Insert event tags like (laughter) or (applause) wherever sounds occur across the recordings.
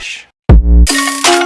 Relaxa.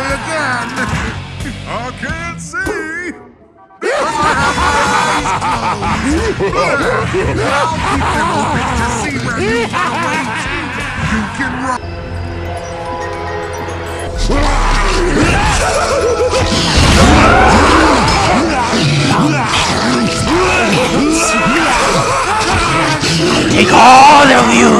Ready again. (laughs) I can't see. I have my eyes closed. I'll keep them open to see where you are waiting. You can run. Take all of you!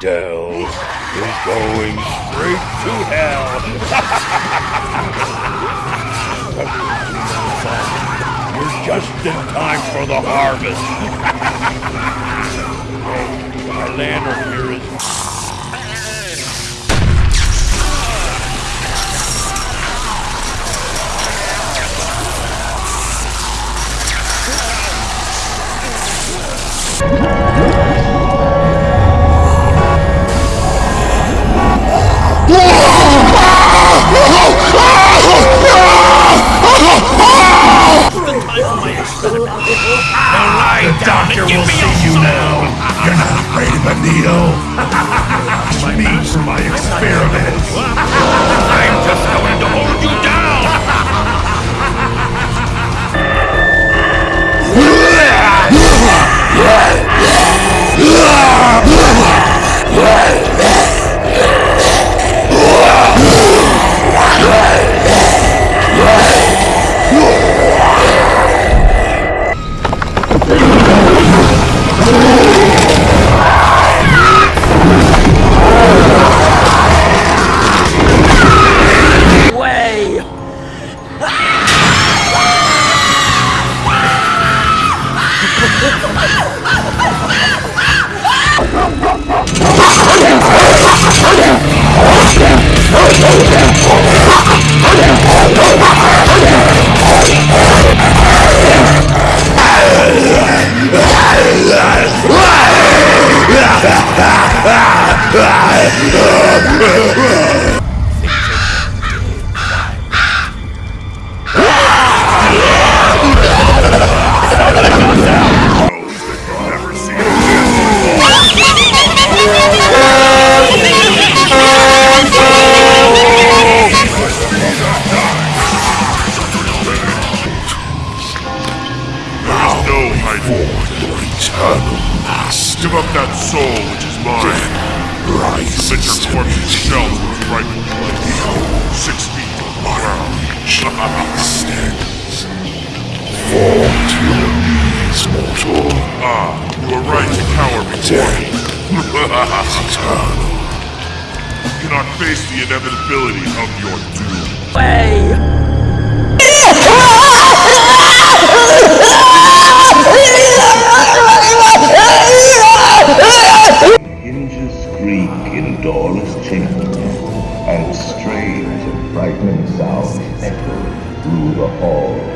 dell is going straight to hell. (laughs) You're just in time for the harvest. (laughs) My lantern here is The (laughs) Never Submit your corpse shell its rightful place. Six feet the ground. Fall to your knees, mortal. Ah, you are right to cower before me. Eternal. cannot face the inevitability of your doom. Hinges the hall.